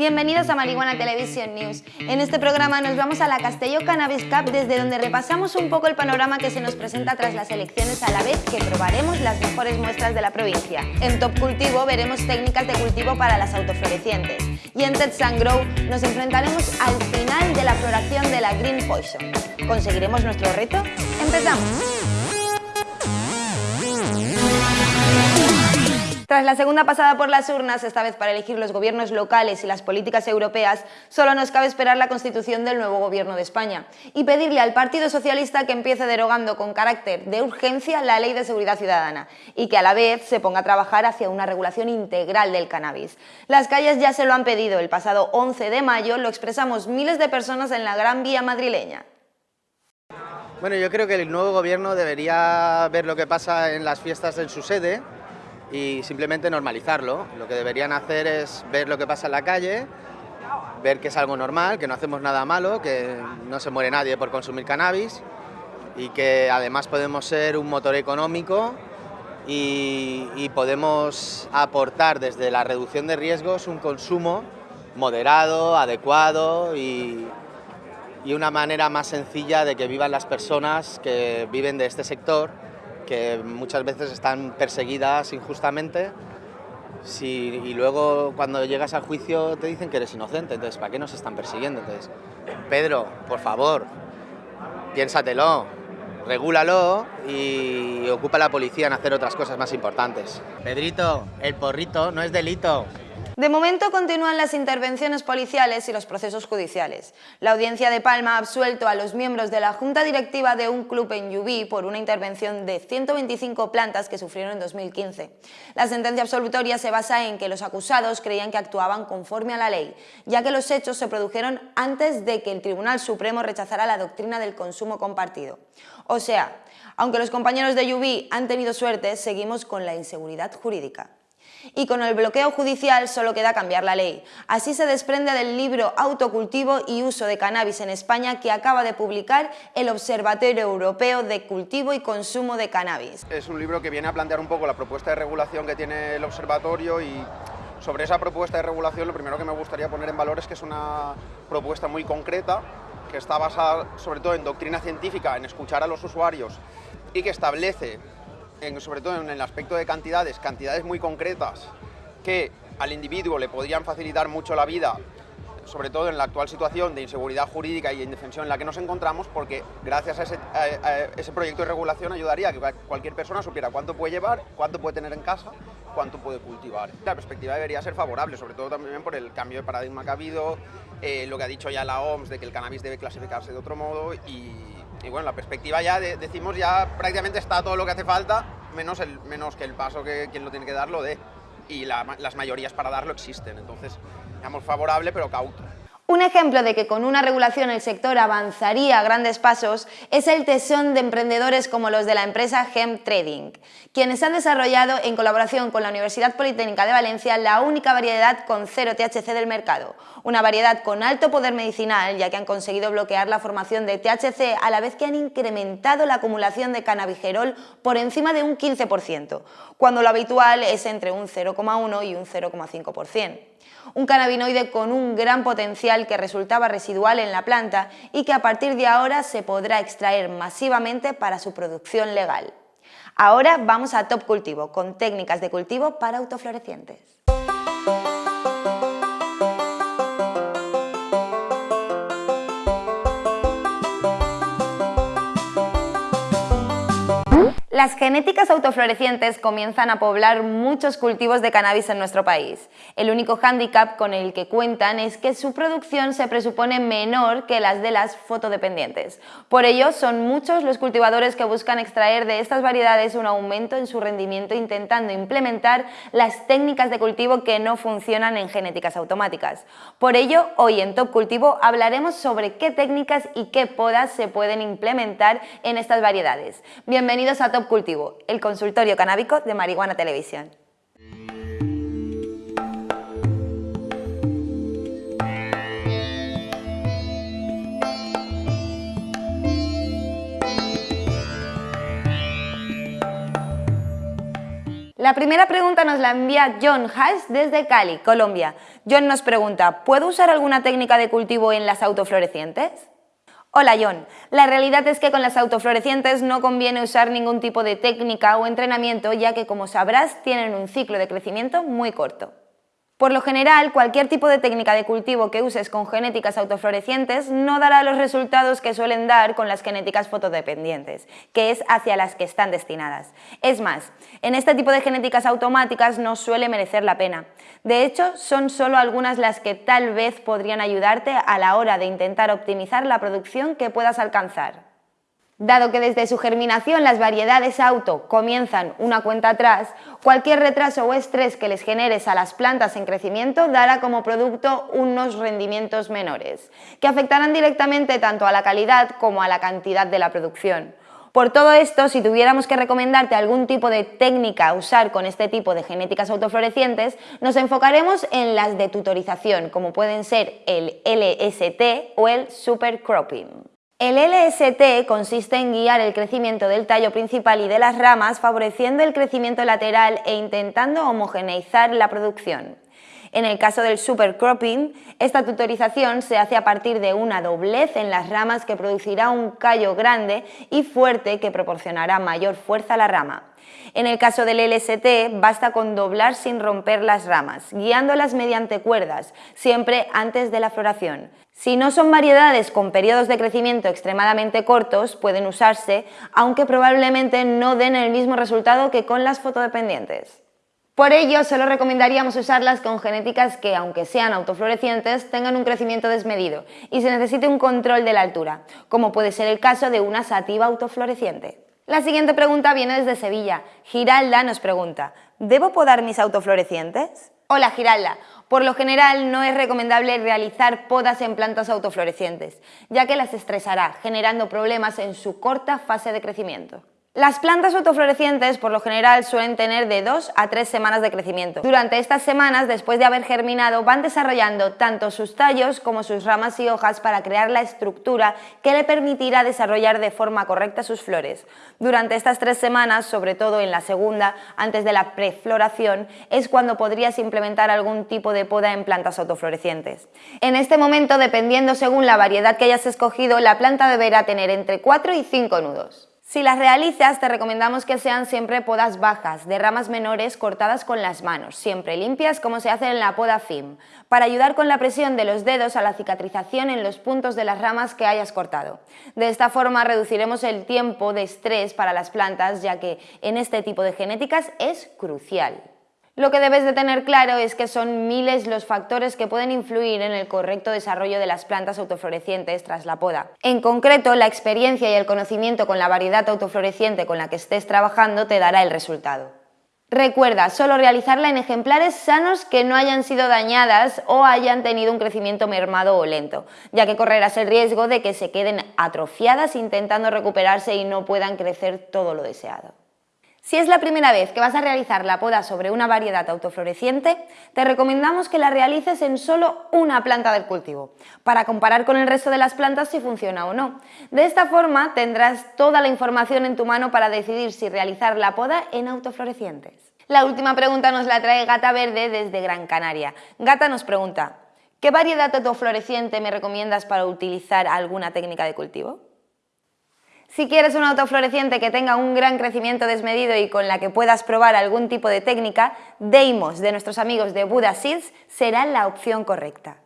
Bienvenidos a Marihuana Television News. En este programa nos vamos a la Castelló Cannabis Cup desde donde repasamos un poco el panorama que se nos presenta tras las elecciones a la vez que probaremos las mejores muestras de la provincia. En Top Cultivo veremos técnicas de cultivo para las autoflorecientes y en Tets Grow nos enfrentaremos al final de la floración de la Green Poison. ¿Conseguiremos nuestro reto? ¡Empezamos! Tras la segunda pasada por las urnas, esta vez para elegir los gobiernos locales y las políticas europeas, solo nos cabe esperar la constitución del nuevo gobierno de España y pedirle al Partido Socialista que empiece derogando con carácter de urgencia la Ley de Seguridad Ciudadana y que a la vez se ponga a trabajar hacia una regulación integral del cannabis. Las calles ya se lo han pedido, el pasado 11 de mayo lo expresamos miles de personas en la Gran Vía madrileña. Bueno, yo creo que el nuevo gobierno debería ver lo que pasa en las fiestas en su sede, y simplemente normalizarlo. Lo que deberían hacer es ver lo que pasa en la calle, ver que es algo normal, que no hacemos nada malo, que no se muere nadie por consumir cannabis y que además podemos ser un motor económico y, podemos aportar desde la reducción de riesgos un consumo moderado, adecuado y, y una manera más sencilla de que vivan las personas que viven de este sector que muchas veces están perseguidas injustamente y luego cuando llegas al juicio te dicen que eres inocente, entonces ¿para qué nos están persiguiendo? Entonces, Pedro, por favor, piénsatelo, regúlalo y ocupa a la policía en hacer otras cosas más importantes. Pedrito, el porrito no es delito. De momento continúan las intervenciones policiales y los procesos judiciales. La Audiencia de Palma ha absuelto a los miembros de la Junta Directiva de un club en Llubí por una intervención de 125 plantas que sufrieron en 2015. La sentencia absolutoria se basa en que los acusados creían que actuaban conforme a la ley, ya que los hechos se produjeron antes de que el Tribunal Supremo rechazara la doctrina del consumo compartido. O sea, aunque los compañeros de Llubí han tenido suerte, seguimos con la inseguridad jurídica y con el bloqueo judicial solo queda cambiar la ley. Así se desprende del libro Autocultivo y uso de cannabis en España que acaba de publicar el Observatorio Europeo de Cultivo y Consumo de Cannabis. Es un libro que viene a plantear un poco la propuesta de regulación que tiene el observatorio y sobre esa propuesta de regulación lo primero que me gustaría poner en valor es que es una propuesta muy concreta que está basada sobre todo en doctrina científica, en escuchar a los usuarios y que establece sobre todo en el aspecto de cantidades, cantidades muy concretas que al individuo le podrían facilitar mucho la vida, sobre todo en la actual situación de inseguridad jurídica y indefensión en la que nos encontramos, porque gracias a ese, proyecto de regulación ayudaría a que cualquier persona supiera cuánto puede llevar, cuánto puede tener en casa, cuánto puede cultivar. La perspectiva debería ser favorable, sobre todo también por el cambio de paradigma que ha habido, eh, lo que ha dicho ya la OMS de que el cannabis debe clasificarse de otro modo y, y bueno, la perspectiva ya, decimos ya prácticamente está todo lo que hace falta, menos, el, menos que el paso que quien lo tiene que dar lo dé. Y las mayorías para darlo existen, entonces, digamos, favorable pero cauto. Un ejemplo de que con una regulación el sector avanzaría a grandes pasos es el tesón de emprendedores como los de la empresa Hemp Trading, quienes han desarrollado en colaboración con la Universidad Politécnica de Valencia la única variedad con cero THC del mercado, una variedad con alto poder medicinal ya que han conseguido bloquear la formación de THC a la vez que han incrementado la acumulación de cannabigerol por encima de un 15%, cuando lo habitual es entre un 0,1 y un 0,5% un cannabinoide con un gran potencial que resultaba residual en la planta y que a partir de ahora se podrá extraer masivamente para su producción legal. Ahora vamos a Top Cultivo, con técnicas de cultivo para autoflorecientes. Las genéticas autoflorecientes comienzan a poblar muchos cultivos de cannabis en nuestro país. El único hándicap con el que cuentan es que su producción se presupone menor que las de las fotodependientes. Por ello, son muchos los cultivadores que buscan extraer de estas variedades un aumento en su rendimiento intentando implementar las técnicas de cultivo que no funcionan en genéticas automáticas. Por ello, hoy en Top Cultivo hablaremos sobre qué técnicas y qué podas se pueden implementar en estas variedades. Bienvenidos a Top Cultivo, el consultorio canábico de Marihuana Televisión. La primera pregunta nos la envía John Haas desde Cali, Colombia. John nos pregunta, ¿puedo usar alguna técnica de cultivo en las autoflorecientes? Hola John, la realidad es que con las autoflorecientes no conviene usar ningún tipo de técnica o entrenamiento ya que como sabrás tienen un ciclo de crecimiento muy corto. Por lo general, cualquier tipo de técnica de cultivo que uses con genéticas autoflorecientes no dará los resultados que suelen dar con las genéticas fotodependientes, que es hacia las que están destinadas. Es más, en este tipo de genéticas automáticas no suele merecer la pena. De hecho, son solo algunas las que tal vez podrían ayudarte a la hora de intentar optimizar la producción que puedas alcanzar. Dado que desde su germinación las variedades auto comienzan una cuenta atrás, cualquier retraso o estrés que les generes a las plantas en crecimiento dará como producto unos rendimientos menores, que afectarán directamente tanto a la calidad como a la cantidad de la producción. Por todo esto, si tuviéramos que recomendarte algún tipo de técnica a usar con este tipo de genéticas autoflorecientes, nos enfocaremos en las de tutorización, como pueden ser el LST o el supercropping. El LST consiste en guiar el crecimiento del tallo principal y de las ramas, favoreciendo el crecimiento lateral e intentando homogeneizar la producción. En el caso del supercropping, esta tutorización se hace a partir de una doblez en las ramas que producirá un callo grande y fuerte que proporcionará mayor fuerza a la rama. En el caso del LST, basta con doblar sin romper las ramas, guiándolas mediante cuerdas, siempre antes de la floración. Si no son variedades con periodos de crecimiento extremadamente cortos, pueden usarse, aunque probablemente no den el mismo resultado que con las fotodependientes. Por ello, solo recomendaríamos usarlas con genéticas que, aunque sean autoflorecientes, tengan un crecimiento desmedido y se necesite un control de la altura, como puede ser el caso de una sativa autofloreciente. La siguiente pregunta viene desde Sevilla. Giralda nos pregunta, ¿debo podar mis autoflorecientes? Hola Giralda, por lo general no es recomendable realizar podas en plantas autoflorecientes, ya que las estresará, generando problemas en su corta fase de crecimiento. Las plantas autoflorecientes por lo general suelen tener de 2 a 3 semanas de crecimiento. Durante estas semanas, después de haber germinado, van desarrollando tanto sus tallos como sus ramas y hojas para crear la estructura que le permitirá desarrollar de forma correcta sus flores. Durante estas tres semanas, sobre todo en la segunda, antes de la prefloración, es cuando podrías implementar algún tipo de poda en plantas autoflorecientes. En este momento, dependiendo según la variedad que hayas escogido, la planta deberá tener entre 4 y 5 nudos. Si las realizas, te recomendamos que sean siempre podas bajas, de ramas menores cortadas con las manos, siempre limpias como se hace en la poda FIM, para ayudar con la presión de los dedos a la cicatrización en los puntos de las ramas que hayas cortado. De esta forma reduciremos el tiempo de estrés para las plantas, ya que en este tipo de genéticas es crucial. Lo que debes de tener claro es que son miles los factores que pueden influir en el correcto desarrollo de las plantas autoflorecientes tras la poda. En concreto, la experiencia y el conocimiento con la variedad autofloreciente con la que estés trabajando te dará el resultado. Recuerda, solo realizarla en ejemplares sanos que no hayan sido dañadas o hayan tenido un crecimiento mermado o lento, ya que correrás el riesgo de que se queden atrofiadas intentando recuperarse y no puedan crecer todo lo deseado. Si es la primera vez que vas a realizar la poda sobre una variedad autofloreciente, te recomendamos que la realices en solo una planta del cultivo, para comparar con el resto de las plantas si funciona o no. De esta forma tendrás toda la información en tu mano para decidir si realizar la poda en autoflorecientes. La última pregunta nos la trae Gata Verde desde Gran Canaria. Gata nos pregunta, ¿qué variedad autofloreciente me recomiendas para utilizar alguna técnica de cultivo? Si quieres un autofloreciente que tenga un gran crecimiento desmedido y con la que puedas probar algún tipo de técnica, Deimos de nuestros amigos de Buda Seeds será la opción correcta.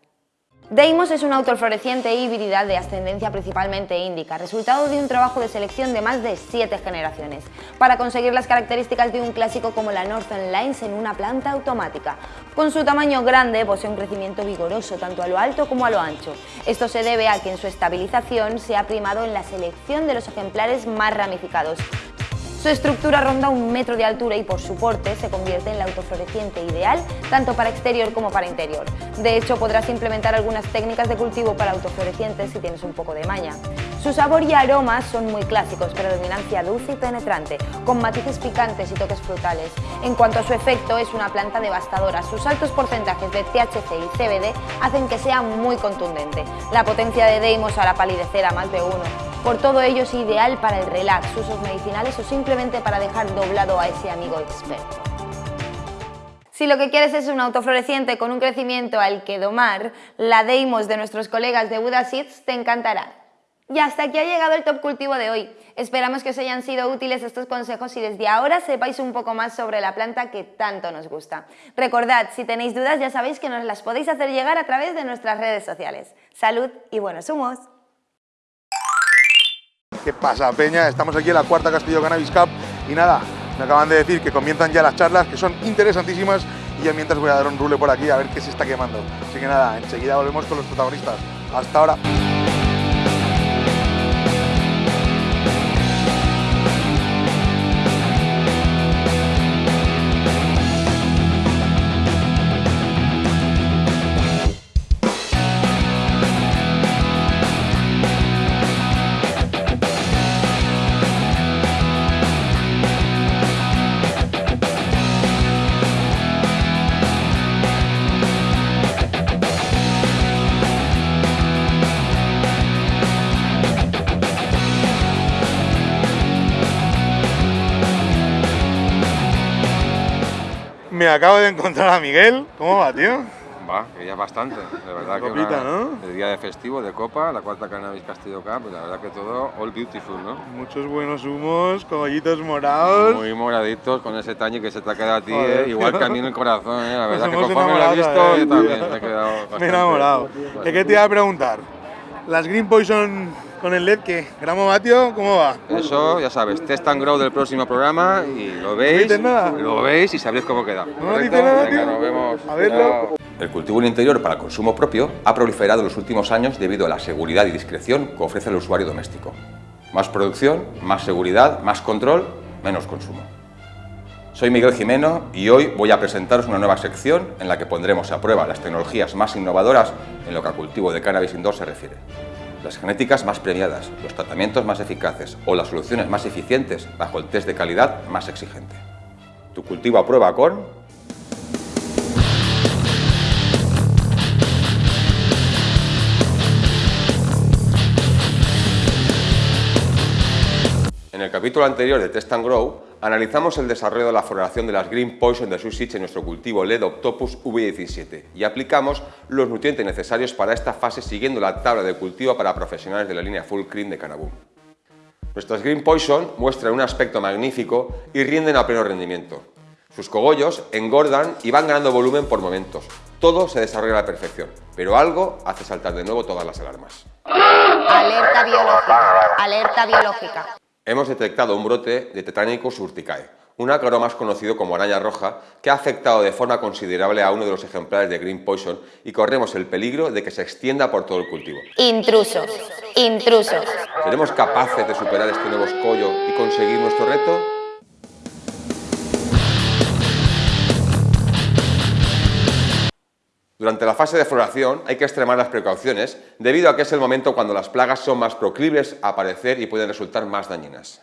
Deimos es una autofloreciente híbrida de ascendencia principalmente índica, resultado de un trabajo de selección de más de 7 generaciones, para conseguir las características de un clásico como la Northern Lines en una planta automática. Con su tamaño grande posee un crecimiento vigoroso tanto a lo alto como a lo ancho. Esto se debe a que en su estabilización se ha primado en la selección de los ejemplares más ramificados, su estructura ronda un metro de altura y por su porte se convierte en la autofloreciente ideal tanto para exterior como para interior. De hecho, podrás implementar algunas técnicas de cultivo para autoflorecientes si tienes un poco de maña. Su sabor y aromas son muy clásicos, predominancia dulce y penetrante, con matices picantes y toques frutales. En cuanto a su efecto, es una planta devastadora. Sus altos porcentajes de THC y CBD hacen que sea muy contundente. La potencia de Deimos hará palidecer a más de uno. Por todo ello es ideal para el relax, usos medicinales o simplemente para dejar doblado a ese amigo experto. Si lo que quieres es un autofloreciente con un crecimiento al que domar, la Deimos de nuestros colegas de Buda Seeds te encantará. Y hasta aquí ha llegado el top cultivo de hoy. Esperamos que os hayan sido útiles estos consejos y desde ahora sepáis un poco más sobre la planta que tanto nos gusta. Recordad, si tenéis dudas ya sabéis que nos las podéis hacer llegar a través de nuestras redes sociales. Salud y buenos humos. ¿Qué pasa, Peña? Estamos aquí en la cuarta Castillo Cannabis Cup y nada, me acaban de decir que comienzan ya las charlas, que son interesantísimas y ya mientras voy a dar un rule por aquí a ver qué se está quemando. Así que nada, enseguida volvemos con los protagonistas. Hasta ahora. Acabo de encontrar a Miguel. ¿Cómo va, tío? Va, que ya bastante. De verdad que Copita, una- ¿no? el día de festivo, de Copa, la cuarta Cannabis Castillo Cup, y la verdad que todo all beautiful, ¿no? Muchos buenos humos, coballitos morados. Muy moraditos con ese tañe que se te ha quedado a ti, Joder, ¿eh? igual que a mí en el corazón, ¿eh? La verdad que conforme lo he visto, ¿eh, yo también me he quedado bastante... Me he enamorado. ¿De qué te iba a preguntar? Las Green Poison con el LED, ¿qué? ¿Gramo vatio? ¿Cómo va? Eso, ya sabes, test and grow del próximo programa y lo veis, dices nada? lo veis y sabréis cómo queda. No dice nada, Venga, tío. nos vemos. A verlo. Chao. El cultivo en interior para consumo propio ha proliferado en los últimos años debido a la seguridad y discreción que ofrece el usuario doméstico. Más producción, más seguridad, más control, menos consumo. Soy Miguel Jimeno y hoy voy a presentaros una nueva sección en la que pondremos a prueba las tecnologías más innovadoras en lo que a cultivo de cannabis indoor se refiere. Las genéticas más premiadas, los tratamientos más eficaces o las soluciones más eficientes bajo el test de calidad más exigente. Tu cultivo a prueba con En el capítulo anterior de Test and Grow, analizamos el desarrollo de la floración de las Green Poison de Susich en nuestro cultivo LED Octopus V17 y aplicamos los nutrientes necesarios para esta fase siguiendo la tabla de cultivo para profesionales de la línea Full Cream de Canaboom. Nuestras Green Poison muestran un aspecto magnífico y rinden a pleno rendimiento. Sus cogollos engordan y van ganando volumen por momentos. Todo se desarrolla a la perfección, pero algo hace saltar de nuevo todas las alarmas. Alerta biológica. Alerta biológica. Hemos detectado un brote de Tetranicus urticae, un ácaro más conocido como araña roja, que ha afectado de forma considerable a uno de los ejemplares de Green Poison y corremos el peligro de que se extienda por todo el cultivo. Intrusos. Intrusos. ¿Seremos capaces de superar este nuevo escollo y conseguir nuestro reto? Durante la fase de floración hay que extremar las precauciones debido a que es el momento cuando las plagas son más proclives a aparecer y pueden resultar más dañinas.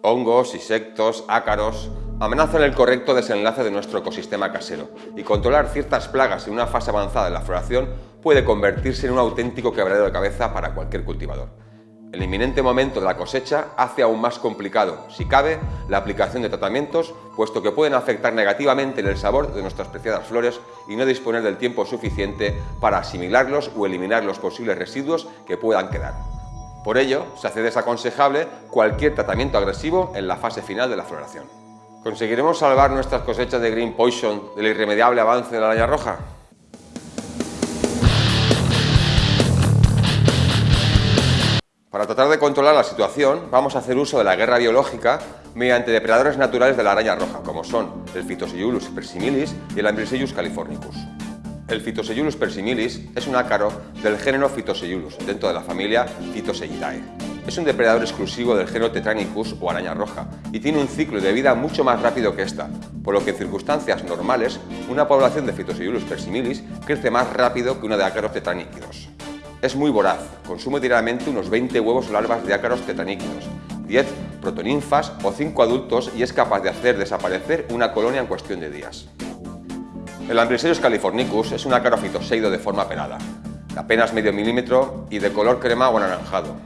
Hongos, insectos, ácaros amenazan el correcto desenlace de nuestro ecosistema casero y controlar ciertas plagas en una fase avanzada de la floración puede convertirse en un auténtico quebradero de cabeza para cualquier cultivador. El inminente momento de la cosecha hace aún más complicado, si cabe, la aplicación de tratamientos, puesto que pueden afectar negativamente el sabor de nuestras preciadas flores y no disponer del tiempo suficiente para asimilarlos o eliminar los posibles residuos que puedan quedar. Por ello, se hace desaconsejable cualquier tratamiento agresivo en la fase final de la floración. ¿Conseguiremos salvar nuestras cosechas de Green Poison del irremediable avance de la araña roja? Para tratar de controlar la situación, vamos a hacer uso de la guerra biológica mediante depredadores naturales de la araña roja, como son el Phytoseiulus persimilis y el Ambryseillus californicus. El Phytoseiulus persimilis es un ácaro del género Phytoseiulus, dentro de la familia Phytoseidae. Es un depredador exclusivo del género Tetranicus o araña roja y tiene un ciclo de vida mucho más rápido que esta, por lo que en circunstancias normales, una población de Phytoseiulus persimilis crece más rápido que una de ácaros tetraníquidos. Es muy voraz, consume diariamente unos 20 huevos o larvas de ácaros tetaníquidos, 10 protoninfas o 5 adultos y es capaz de hacer desaparecer una colonia en cuestión de días. El Ambryseillus californicus es un ácaro fitoseido de forma pelada, de apenas medio milímetro y de color crema o anaranjado.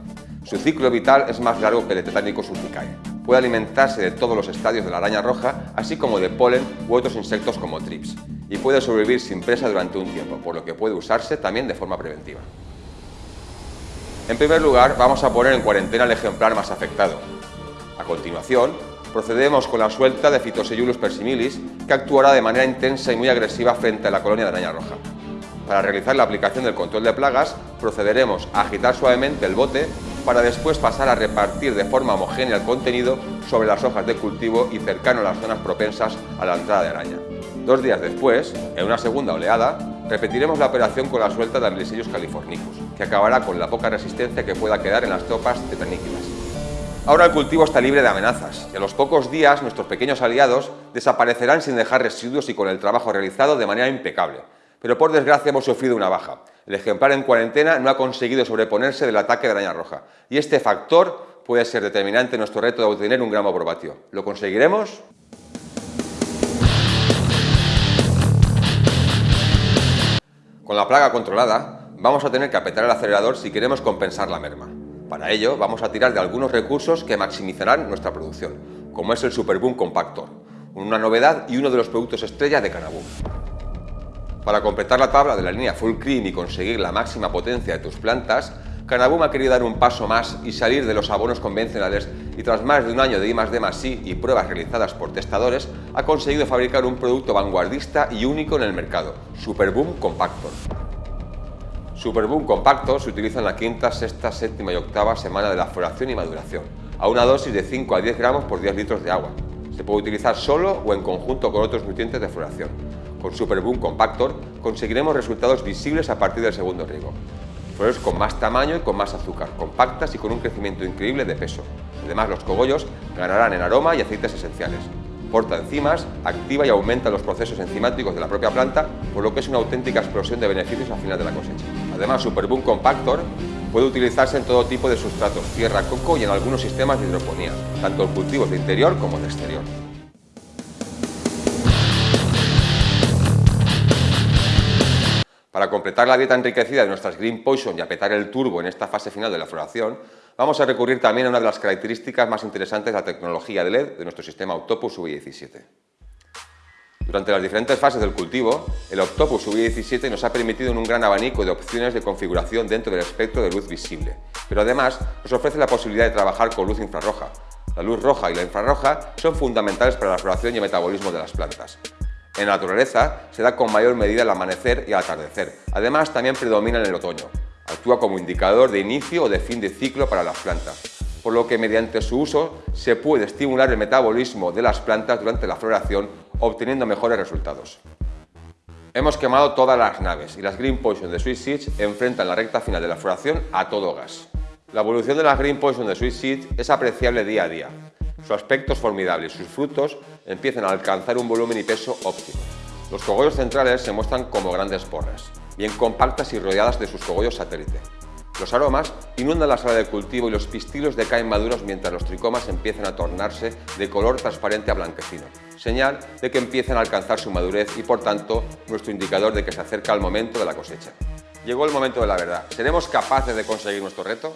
Su ciclo vital es más largo que el de Tetanicus urticae. puede alimentarse de todos los estadios de la araña roja, así como de polen u otros insectos como trips, y puede sobrevivir sin presa durante un tiempo, por lo que puede usarse también de forma preventiva. En primer lugar, vamos a poner en cuarentena el ejemplar más afectado. A continuación, procedemos con la suelta de Phytoseiulus persimilis, que actuará de manera intensa y muy agresiva frente a la colonia de araña roja. Para realizar la aplicación del control de plagas, procederemos a agitar suavemente el bote para después pasar a repartir de forma homogénea el contenido sobre las hojas de cultivo y cercano a las zonas propensas a la entrada de araña. Dos días después, en una segunda oleada, repetiremos la operación con la suelta de Amblysellus californicus, que acabará con la poca resistencia que pueda quedar en las tropas tetaníquidas. Ahora el cultivo está libre de amenazas y a los pocos días nuestros pequeños aliados desaparecerán sin dejar residuos y con el trabajo realizado de manera impecable. Pero por desgracia hemos sufrido una baja. El ejemplar en cuarentena no ha conseguido sobreponerse del ataque de araña roja y este factor puede ser determinante en nuestro reto de obtener un gramo probatio. ¿Lo conseguiremos? Con la plaga controlada, vamos a tener que apretar el acelerador si queremos compensar la merma. Para ello, vamos a tirar de algunos recursos que maximizarán nuestra producción, como es el Superboom Compactor, una novedad y uno de los productos estrella de Canaboom. Para completar la tabla de la línea Full Cream y conseguir la máxima potencia de tus plantas, Canaboom ha querido dar un paso más y salir de los abonos convencionales y tras más de un año de I+D+I y pruebas realizadas por testadores, ha conseguido fabricar un producto vanguardista y único en el mercado, Superboom Compactor. Superboom Compactor se utiliza en la quinta, sexta, séptima y octava semana de la floración y maduración, a una dosis de 5 a 10 gramos por 10 litros de agua. Se puede utilizar solo o en conjunto con otros nutrientes de floración. Con Superboom Compactor conseguiremos resultados visibles a partir del segundo riego. Con más tamaño y con más azúcar, compactas y con un crecimiento increíble de peso. Además, los cogollos ganarán en aroma y aceites esenciales. Porta enzimas, activa y aumenta los procesos enzimáticos de la propia planta, por lo que es una auténtica explosión de beneficios al final de la cosecha. Además, Superboom Compactor puede utilizarse en todo tipo de sustratos, tierra, coco y en algunos sistemas de hidroponía, tanto en cultivos de interior como de exterior. Para completar la dieta enriquecida de nuestras Green Poison y apretar el turbo en esta fase final de la floración, vamos a recurrir también a una de las características más interesantes de la tecnología de LED de nuestro sistema Octopus UV17. Durante las diferentes fases del cultivo, el Octopus UV17 nos ha permitido un gran abanico de opciones de configuración dentro del espectro de luz visible, pero además nos ofrece la posibilidad de trabajar con luz infrarroja. La luz roja y la infrarroja son fundamentales para la floración y el metabolismo de las plantas. En la naturaleza se da con mayor medida el amanecer y el atardecer. Además, también predomina en el otoño. Actúa como indicador de inicio o de fin de ciclo para las plantas, por lo que mediante su uso se puede estimular el metabolismo de las plantas durante la floración, obteniendo mejores resultados. Hemos quemado todas las naves y las Green Poison de Sweet Seeds enfrentan la recta final de la floración a todo gas. La evolución de las Green Poison de Sweet Seeds es apreciable día a día. Su aspecto es formidable y sus frutos empiezan a alcanzar un volumen y peso óptimo. Los cogollos centrales se muestran como grandes porras, bien compactas y rodeadas de sus cogollos satélite. Los aromas inundan la sala de cultivo y los pistilos decaen maduros mientras los tricomas empiezan a tornarse de color transparente a blanquecino, señal de que empiezan a alcanzar su madurez y por tanto nuestro indicador de que se acerca el momento de la cosecha. Llegó el momento de la verdad. ¿Seremos capaces de conseguir nuestro reto?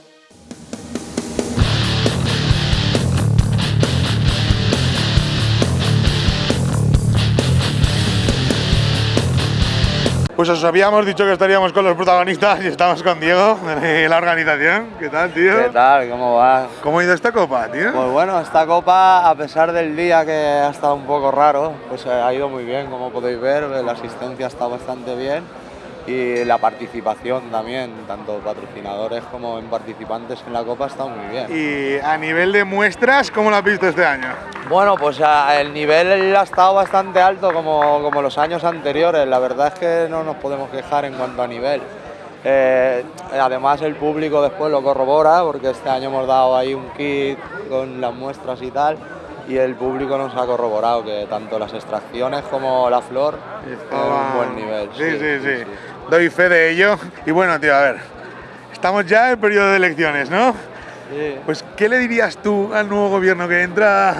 Pues os habíamos dicho que estaríamos con los protagonistas y estamos con Diego de la organización. ¿Qué tal, tío? ¿Qué tal? ¿Cómo va? ¿Cómo ha ido esta copa, tío? Pues bueno, esta copa, a pesar del día que ha estado un poco raro, pues ha ido muy bien, como podéis ver, la asistencia está bastante bien y la participación también, tanto patrocinadores como en participantes en la Copa está muy bien. Y a nivel de muestras, ¿cómo lo has visto este año? Bueno, pues el nivel ha estado bastante alto como, como los años anteriores, la verdad es que no nos podemos quejar en cuanto a nivel. Eh, además el público después lo corrobora porque este año hemos dado ahí un kit con las muestras y tal y el público nos ha corroborado que tanto las extracciones como la flor es un buen nivel. sí, sí. sí doy fe de ello. Y bueno, tío, a ver, estamos ya en periodo de elecciones, ¿no? Sí. Pues, ¿qué le dirías tú al nuevo gobierno que entra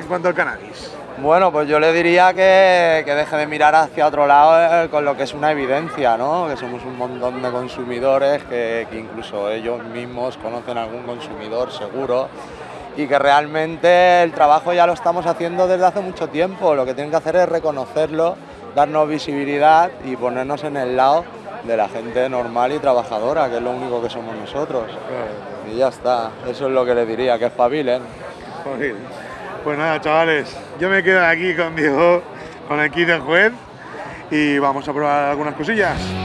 en cuanto al cannabis? Bueno, pues yo le diría que, que deje de mirar hacia otro lado eh, con lo que es una evidencia, ¿no? Que somos un montón de consumidores, que, que incluso ellos mismos conocen a algún consumidor seguro y que realmente el trabajo ya lo estamos haciendo desde hace mucho tiempo. Lo que tienen que hacer es reconocerlo, darnos visibilidad y ponernos en el lado de la gente normal y trabajadora, que es lo único que somos nosotros. Y ya está, eso es lo que le diría, que espabilen. Pues nada, chavales, yo me quedo aquí con Diego, con el kit del juez y vamos a probar algunas cosillas.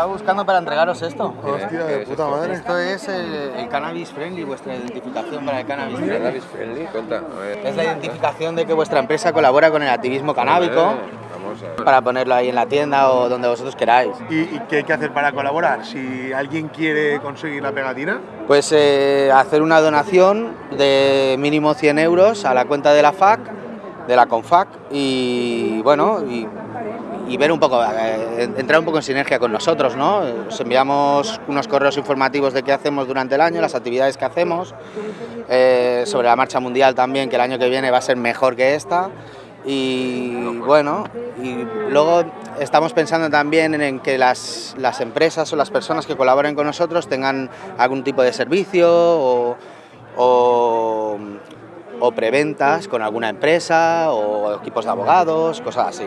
Estaba buscando para entregaros esto. Hostia, de puta madre. Esto es el, el cannabis friendly, vuestra identificación para el cannabis friendly. Cannabis friendly, cuenta. A ver. Es la identificación de que vuestra empresa colabora con el activismo canábico para ponerlo ahí en la tienda o donde vosotros queráis. ¿Y, y qué hay que hacer para colaborar? Si alguien quiere conseguir la pegatina, Pues eh, hacer una donación de mínimo 100 euros a la cuenta de la FAC, de la CONFAC, y bueno, y, y ver un poco, eh, entrar un poco en sinergia con nosotros, ¿no? Os enviamos unos correos informativos de qué hacemos durante el año, las actividades que hacemos, eh, sobre la marcha mundial también, que el año que viene va a ser mejor que esta. Y bueno, y luego estamos pensando también en que las, las empresas o las personas que colaboren con nosotros tengan algún tipo de servicio o, o preventas con alguna empresa o equipos de abogados, cosas así.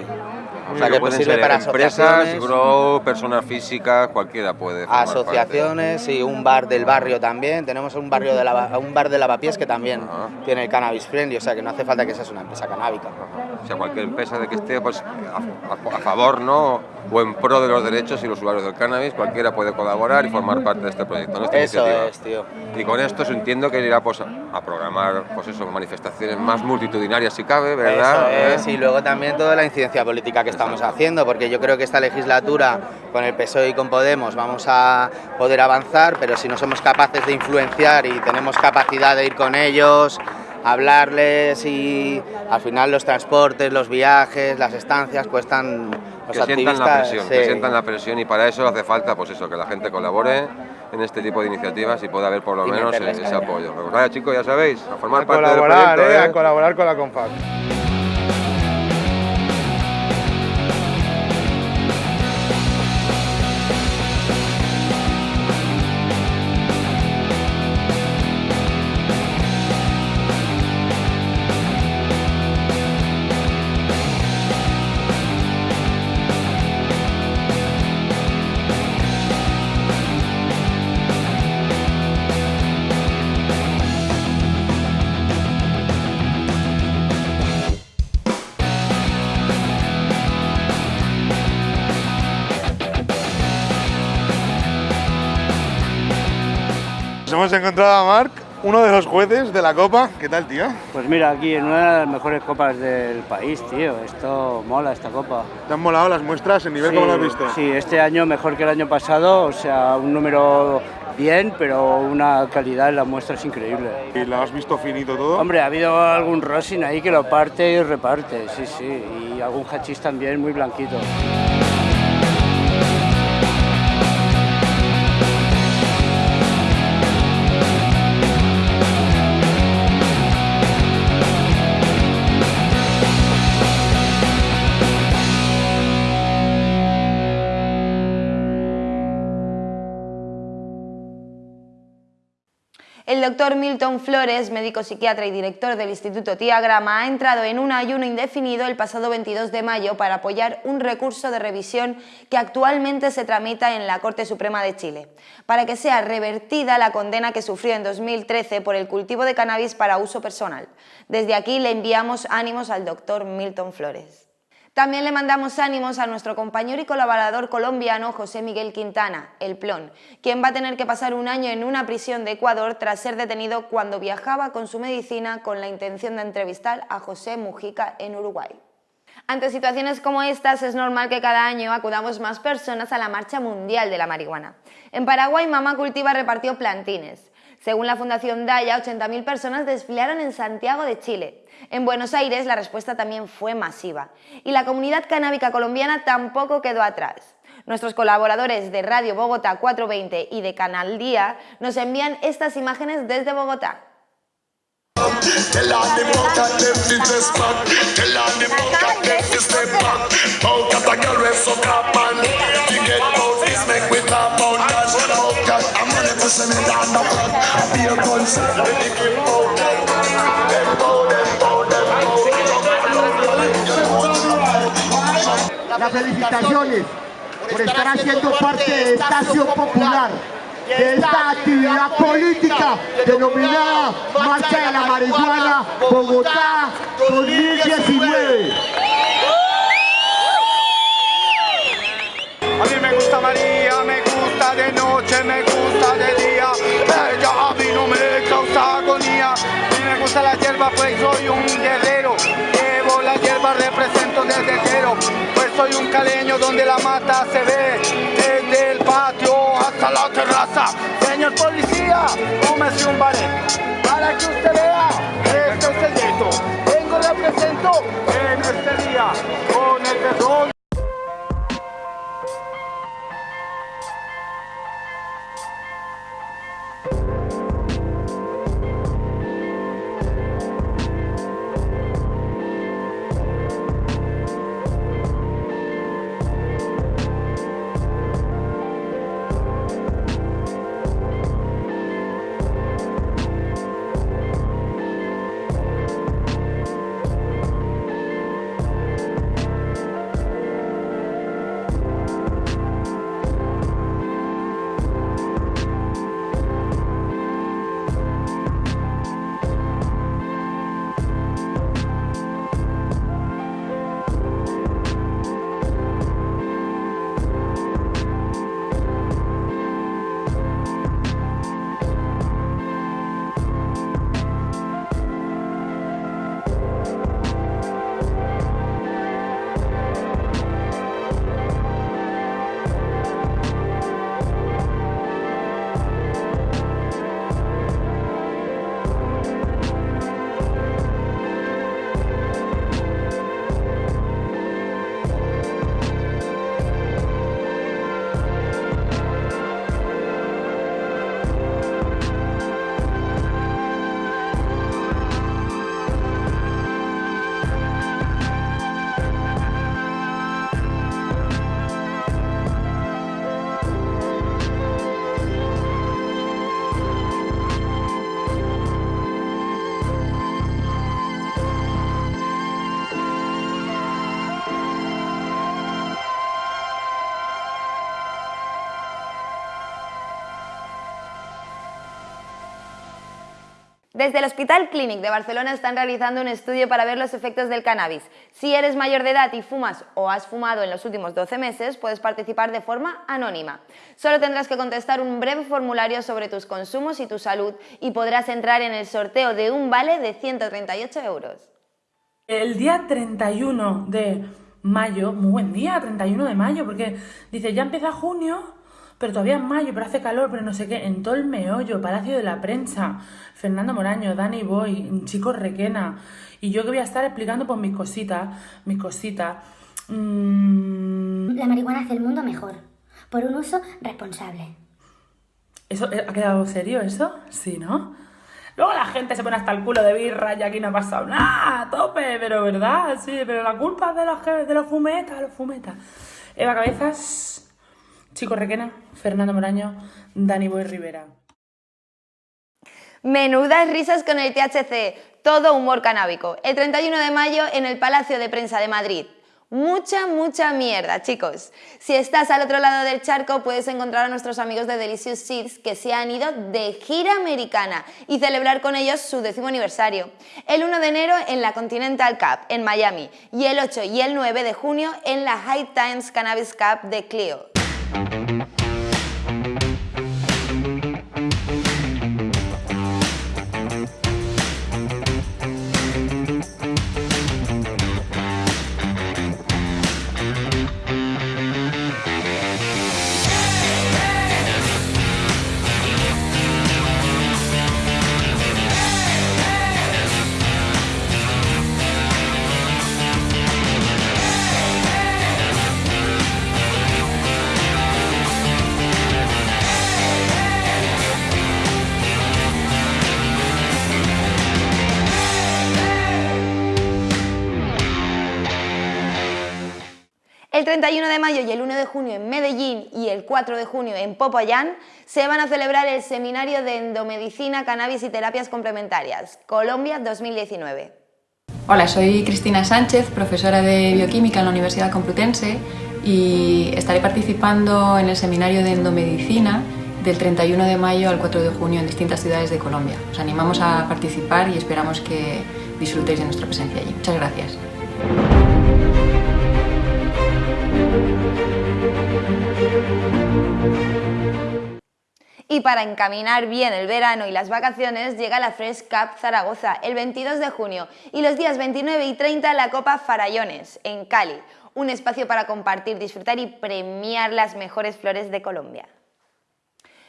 O sea que pueden sirve ser para empresas, grupos, personas físicas, cualquiera puede. parte. asociaciones y un bar del barrio también. Tenemos un barrio de lava- un bar de lavapiés que también tiene el cannabis friendly, o sea que no hace falta que seas una empresa canábica. O sea, cualquier empresa de que esté pues, a, a- a favor ¿no? O en pro de los derechos y los usuarios del cannabis, cualquiera puede colaborar y formar parte de este proyecto, ¿no? Esta Eso iniciativa. es, tío. Y con esto se entiendo que irá pues, a programar pues eso, manifestaciones más multitudinarias si cabe, ¿verdad? Eso es, ¿Eh? y luego también toda la incidencia política que estamos haciendo, porque yo creo que esta legislatura con el PSOE y con Podemos vamos a poder avanzar, pero si no somos capaces de influenciar y tenemos capacidad de ir con ellos, hablarles y al final los transportes, los viajes, las estancias cuestan que sientan la presión, sí. que sientan la presión y para eso hace falta pues eso, que la gente colabore en este tipo de iniciativas y pueda haber por lo Y menos ese caña. apoyo. Pues vaya chicos, ya sabéis, a formar a parte del proyecto. eh, ¿eh? a colaborar con la CONFAC. Hemos encontrado a Marc, uno de los jueces de la Copa. ¿Qué tal, tío? Pues mira, aquí en una de las mejores copas del país, tío. Esto mola, esta copa. ¿Te han molado las muestras? ¿El nivel sí, cómo lo has visto? Sí, este año mejor que el año pasado, o sea, un número bien, pero una calidad en las muestras increíble. ¿Y lo has visto finito todo? Hombre, ha habido algún rosin ahí que lo parte y reparte, sí, sí. Y algún hachís también muy blanquito. El doctor Milton Flores, médico psiquiatra y director del Instituto Tiagrama, ha entrado en un ayuno indefinido el pasado 22 de mayo para apoyar un recurso de revisión que actualmente se tramita en la Corte Suprema de Chile, para que sea revertida la condena que sufrió en 2013 por el cultivo de cannabis para uso personal. Desde aquí le enviamos ánimos al doctor Milton Flores. También le mandamos ánimos a nuestro compañero y colaborador colombiano José Miguel Quintana, el Plon, quien va a tener que pasar un año en una prisión de Ecuador tras ser detenido cuando viajaba con su medicina con la intención de entrevistar a José Mujica en Uruguay. Ante situaciones como estas es normal que cada año acudamos más personas a la Marcha Mundial de la Marihuana. En Paraguay, Mamá Cultiva repartió plantines. Según la Fundación Daya, 80.000 personas desfilaron en Santiago de Chile. En Buenos Aires la respuesta también fue masiva. Y la comunidad canábica colombiana tampoco quedó atrás. Nuestros colaboradores de Radio Bogotá 420 y de Canal Día nos envían estas imágenes desde Bogotá. Las felicitaciones por estar haciendo parte de esta acción popular, de esta actividad política denominada Marcha de la Marihuana Bogotá 2019. A mí me gusta María, me gusta de noche, me gusta de día. Ella a mí no me causa agonía. A mí me gusta la hierba, pues soy un guerrero. Llevo la hierba, represento desde cero. Pues soy un caleño donde la mata se ve. Desde el patio hasta la terraza. Señor policía, tómese un ballet. Para que usted vea, este es el gueto. Vengo, represento en este día con el perdón. Desde el Hospital Clínic de Barcelona están realizando un estudio para ver los efectos del cannabis. Si eres mayor de edad y fumas o has fumado en los últimos 12 meses, puedes participar de forma anónima. Solo tendrás que contestar un breve formulario sobre tus consumos y tu salud y podrás entrar en el sorteo de un vale de 138 euros. El día 31 de mayo, muy buen día, 31 de mayo, porque dice, ya empieza junio, pero todavía es mayo, pero hace calor, pero no sé qué, en todo el meollo, Palacio de la Prensa, Fernando Moraño, Dani Boy, Chico Requena, y yo que voy a estar explicando pues mis cositas, mis cositas. Mm, La marihuana hace el mundo mejor, por un uso responsable. ¿Eso eh, ha quedado serio eso? Sí, ¿no? Luego la gente se pone hasta el culo de birra y aquí no ha pasado nada, tope, pero verdad, sí, pero la culpa es de los, de los fumetas, los fumetas. Eva Cabezas, Chico Requena, Fernando Moraño, Dani Boy Rivera. Menudas risas con el THC, todo humor canábico. El 31 de mayo en el Palacio de Prensa de Madrid. Mucha, mucha mierda, chicos. Si estás al otro lado del charco, puedes encontrar a nuestros amigos de Delicious Seeds que se han ido de gira americana y celebrar con ellos su décimo aniversario. El 1 de enero en la Continental Cup en Miami y el 8 y el 9 de junio en la High Times Cannabis Cup de Clio. Música El 31 de mayo y el 1 de junio en Medellín y el 4 de junio en Popayán se van a celebrar el Seminario de Endomedicina, Cannabis y Terapias Complementarias, Colombia 2019. Hola, soy Cristina Sánchez, profesora de bioquímica en la Universidad Complutense y estaré participando en el seminario de endomedicina del 31 de mayo al 4 de junio en distintas ciudades de Colombia. Os animamos a participar y esperamos que disfrutéis de nuestra presencia allí. Muchas gracias. Y para encaminar bien el verano y las vacaciones llega la Fresh Cup Zaragoza el 22 de junio y los días 29 y 30 la Copa Farallones en Cali, un espacio para compartir, disfrutar y premiar las mejores flores de Colombia.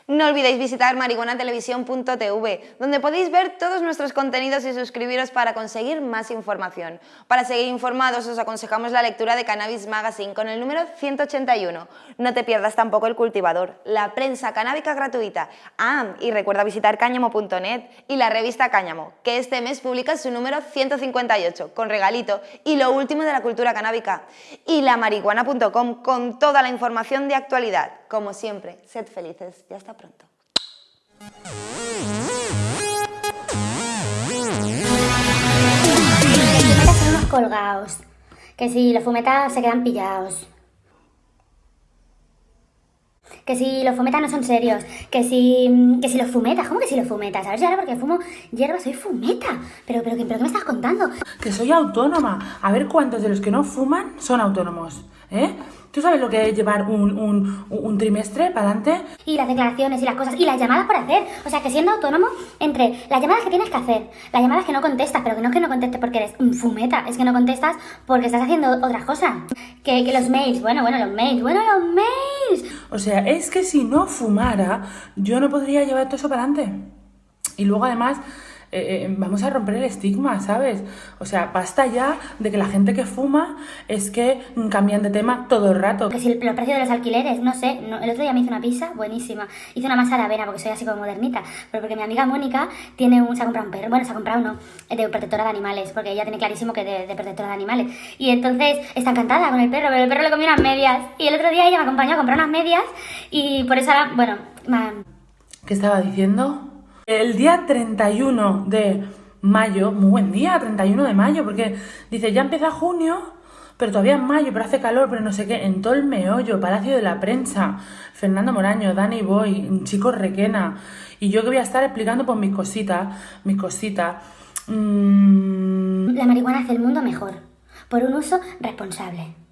No olvidéis visitar marihuanatelevisión.tv, donde podéis ver todos nuestros contenidos y suscribiros para conseguir más información. Para seguir informados os aconsejamos la lectura de Cannabis Magazine con el número 181. No te pierdas tampoco El Cultivador, la prensa canábica gratuita. Ah, y recuerda visitar cáñamo.net y la revista Cáñamo, que este mes publica su número 158, con regalito y lo último de la cultura canábica. Y la marihuana.com con toda la información de actualidad. Como siempre, sed felices y hasta pronto. Los fumetas son unos colgados. Que si los fumetas se quedan pillados. Que si los fumetas no son serios. Que si. Que si los fumetas. ¿Cómo que si los fumetas? A ver, yo ahora porque fumo hierba soy fumeta. Pero, pero, ¿qué- pero ¿qué me estás contando? Que soy autónoma. A ver cuántos de los que no fuman son autónomos. ¿Eh? ¿Tú sabes lo que es llevar un, un, un trimestre para adelante? Y las declaraciones y las cosas. Y las llamadas por hacer. O sea, que siendo autónomo, entre las llamadas que tienes que hacer, las llamadas que no contestas, pero que no es que no contestes porque eres un fumeta, es que no contestas porque estás haciendo otras cosas. Que, que los mails, bueno, bueno, los mails, bueno, los mails. O sea, es que si no fumara, yo no podría llevar todo eso para adelante. Y luego además, eh, eh, vamos a romper el estigma, ¿sabes? O sea, basta ya de que la gente que fuma es que mm, cambian de tema todo el rato. Que si el- los precios de los alquileres, no sé, no- el otro día me hice una pizza buenísima. Hice una masa de avena porque soy así como modernita. Pero porque mi amiga Mónica tiene un, se ha comprado un perro, bueno, se ha comprado uno, eh, de protectora de animales, porque ella tiene clarísimo que de, de protectora de animales. Y entonces está encantada con el perro, pero el perro le comió unas medias. Y el otro día ella me acompañó a comprar unas medias y por eso ahora, bueno, ¿Qué estaba diciendo? El día 31 de mayo, muy buen día, 31 de mayo, porque dice, ya empieza junio, pero todavía es mayo, pero hace calor, pero no sé qué, en todo el meollo, Palacio de la Prensa, Fernando Moraño, Dani Boy, Chico Requena, y yo que voy a estar explicando pues mis cositas, mis cositas. Mm, la marihuana hace el mundo mejor, por un uso responsable.